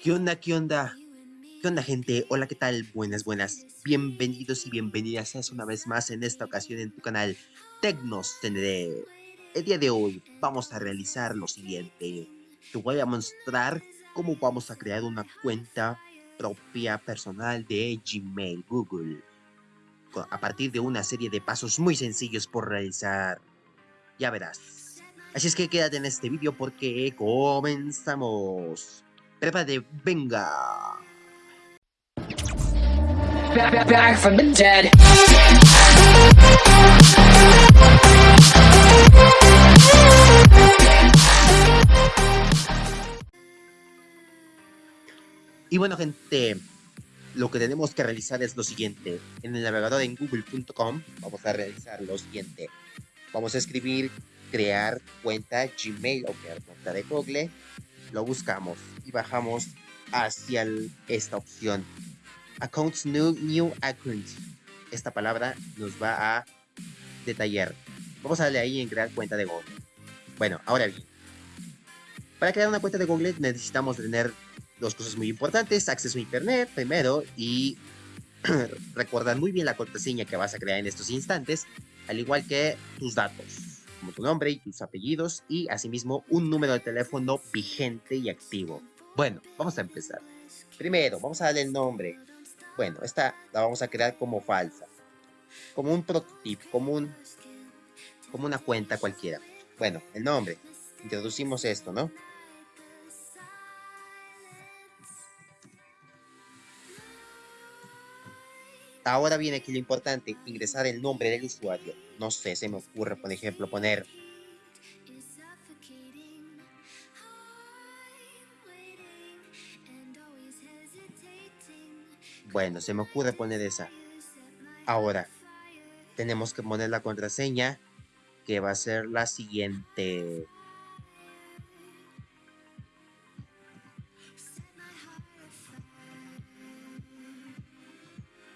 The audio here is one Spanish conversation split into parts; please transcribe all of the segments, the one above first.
¿Qué onda? ¿Qué onda? ¿Qué onda gente? Hola, ¿qué tal? Buenas, buenas. Bienvenidos y bienvenidas una vez más en esta ocasión en tu canal Tecnos Tendré. El día de hoy vamos a realizar lo siguiente. Te voy a mostrar cómo vamos a crear una cuenta propia personal de Gmail Google. A partir de una serie de pasos muy sencillos por realizar. Ya verás. Así es que quédate en este vídeo porque comenzamos. Venga. from the dead. Y bueno, gente, lo que tenemos que realizar es lo siguiente. En el navegador en google.com vamos a realizar lo siguiente. Vamos a escribir crear cuenta Gmail o crear cuenta de Google. Lo buscamos y bajamos hacia esta opción. Accounts new, new account. Esta palabra nos va a detallar. Vamos a darle ahí en crear cuenta de Google. Bueno, ahora bien. Para crear una cuenta de Google necesitamos tener dos cosas muy importantes. Acceso a internet primero y recordar muy bien la contraseña que vas a crear en estos instantes. Al igual que tus datos, como tu nombre y tus apellidos y asimismo un número de teléfono vigente y activo. Bueno, vamos a empezar. Primero, vamos a darle el nombre. Bueno, esta la vamos a crear como falsa. Como un prototipo, como un como una cuenta cualquiera. Bueno, el nombre. Introducimos esto, ¿no? Ahora viene aquí lo importante, ingresar el nombre del usuario. No sé, se me ocurre, por ejemplo, poner Bueno, se me ocurre poner esa. Ahora, tenemos que poner la contraseña, que va a ser la siguiente.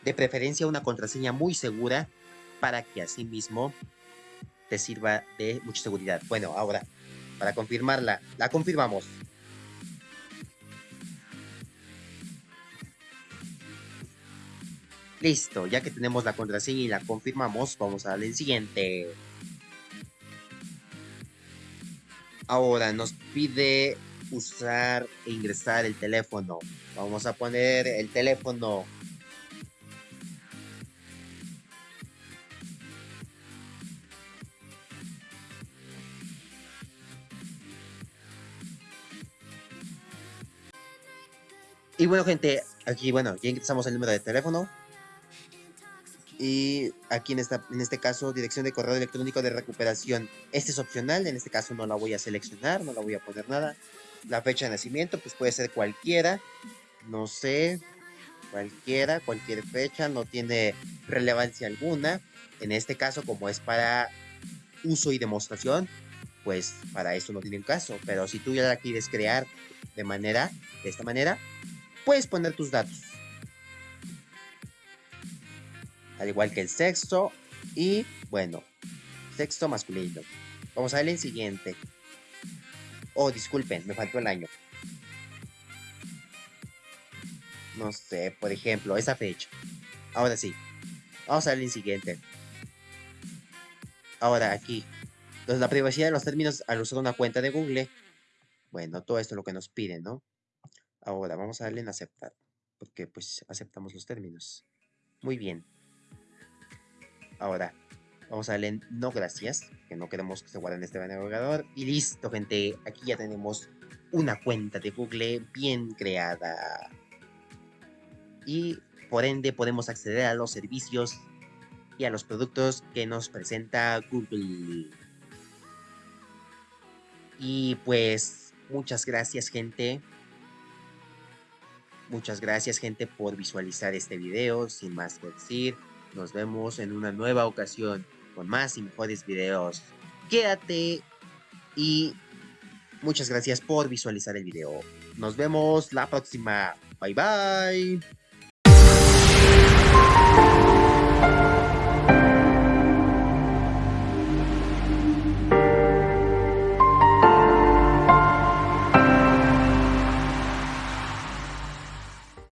De preferencia una contraseña muy segura para que asimismo te sirva de mucha seguridad. Bueno, ahora, para confirmarla, la confirmamos. Listo, ya que tenemos la contraseña y la confirmamos, vamos a darle en siguiente. Ahora nos pide usar e ingresar el teléfono. Vamos a poner el teléfono. Y bueno, gente, aquí, bueno, ya ingresamos el número de teléfono. Y aquí en, esta, en este caso, dirección de correo electrónico de recuperación. Este es opcional, en este caso no la voy a seleccionar, no la voy a poner nada. La fecha de nacimiento, pues puede ser cualquiera, no sé, cualquiera, cualquier fecha, no tiene relevancia alguna. En este caso, como es para uso y demostración, pues para eso no tiene un caso. Pero si tú ya la quieres crear de manera, de esta manera, puedes poner tus datos. Al igual que el sexo y, bueno, sexo masculino. Vamos a ver el siguiente. Oh, disculpen, me faltó el año. No sé, por ejemplo, esa fecha. Ahora sí. Vamos a ver el siguiente. Ahora aquí. Entonces, la privacidad de los términos al usar una cuenta de Google. Bueno, todo esto es lo que nos piden, ¿no? Ahora vamos a darle en aceptar, porque pues aceptamos los términos. Muy bien. Ahora vamos a darle en no gracias, que no queremos que se guarde en este navegador. Y listo, gente. Aquí ya tenemos una cuenta de Google bien creada. Y por ende podemos acceder a los servicios y a los productos que nos presenta Google. Y pues muchas gracias, gente. Muchas gracias gente por visualizar este video. Sin más que decir, nos vemos en una nueva ocasión con más y mejores videos. Quédate y muchas gracias por visualizar el video. Nos vemos la próxima. Bye bye.